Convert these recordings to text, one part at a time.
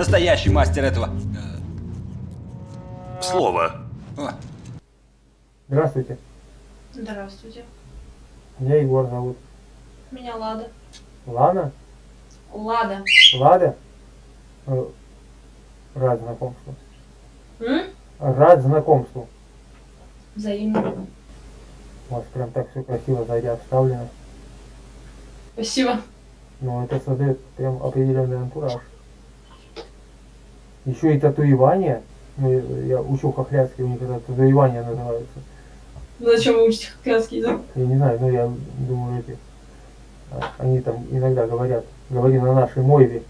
Настоящий мастер этого. Слово. о, Здравствуйте. Здравствуйте. Меня Егор зовут. Меня Лада. Лана? Лада. Лада? Э, Рад знакомству. М? Рад знакомству. Взаимно. У вас прям так все красиво сзади обставлено. Спасибо. Но это создает прям определенный антураж. Еще и татуирование. Ну, я- я учу хохлядский, у них это татуирование называется. Зачем вы учите хохлядский язык? Я не знаю, но я думаю, эти, а, они там иногда говорят, говори на нашей мове.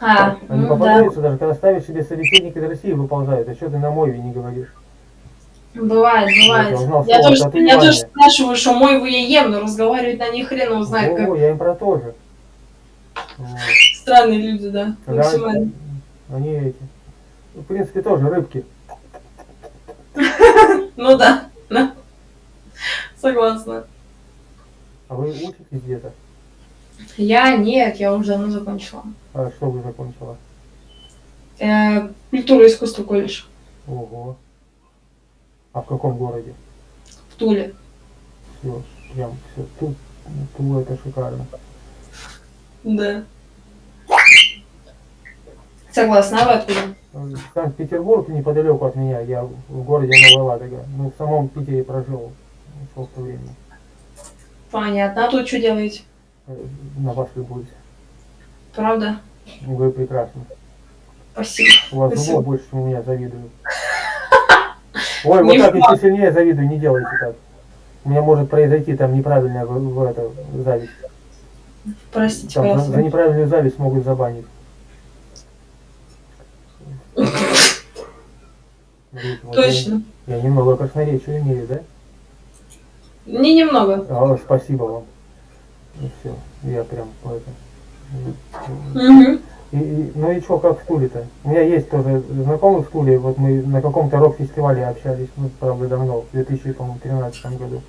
А, Они ну да. попадаются, даже когда ставишь себе собеседник из России, выползают. А что ты на мове не говоришь? Бывает, бывает. Я узнал Я тоже, я тоже спрашиваю, что мой вы я ем, но разговаривать на них хрен его знает, как О, я им про то же. Вот. странные люди, да. Когда Максимально. Они эти, ну, в принципе, тоже рыбки. Ну да, да. Согласна. А вы учитесь где-то? Я нет, я уже давно закончила. А что вы закончила? Э, культура и искусство колледж Ого. А в каком городе? в Туле. Все, прям все. Тут, Тула это шикарно. Да. Согласна, а вы Санкт-Петербург неподалеку от меня, я в городе Новая Ладога. Ну, в самом Питере прожил сколько времени. Понятно. А тут что делаете? Э, На вас любуюсь. Правда? Вы прекрасны. Спасибо. У вас Спасибо. больше, чем у меня завидую. Ой, вот так еще сильнее завидую, не делайте так. У меня может произойти там неправильная в, в это, зависть. Простите, Там за неправильную зависть могут забанить. Вот Точно. Я, я немного красноречия имею, да? Не немного. А, спасибо вам. Ну все, я прям по это. Мгм. И, и- ну и что, как в Туле-то? У меня есть тоже знакомый в Туле, вот мы на каком-то рок-фестивале общались, ну, правда, давно, в 2013 году.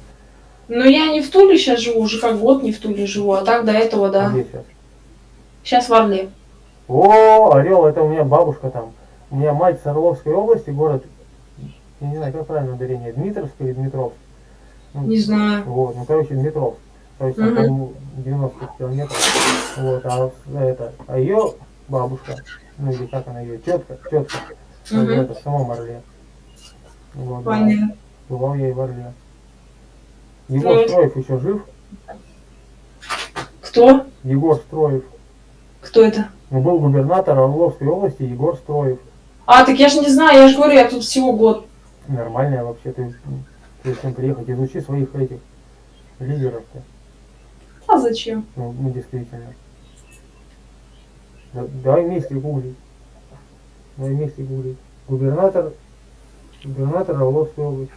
Ну, я не в Туле сейчас живу, уже как год не в Туле живу, а так до этого, да. Где сейчас? Сейчас в Орле. О, Орел, это у меня бабушка там. У меня мать с Орловской области, город, я не знаю, как правильно ударение, Дмитровск или Дмитровск? Ну, Не знаю. Вот, ну, короче, Дмитровск. То есть, там, Мгм. по-моему, 90 километров. Вот, а это, а ее бабушка, ну или как она ее, тетка, тетка, Мгм. в это, в самом Орле. Вот, да. Понятно. Бывал я и в Орле. Егор Ну, Строев еще жив? Кто? Егор Строев. Кто это? Ну, был губернатор Орловской области Егор Строев. А, так я же не знаю, я же говорю, я тут всего год. Нормальная вообще, ты, ты зачем приехать, изучи своих этих лидеров-то. А зачем? Ну, ну, действительно. Да- давай вместе гуглить. Давай вместе гуглить. Губернатор, губернатор Орловской области.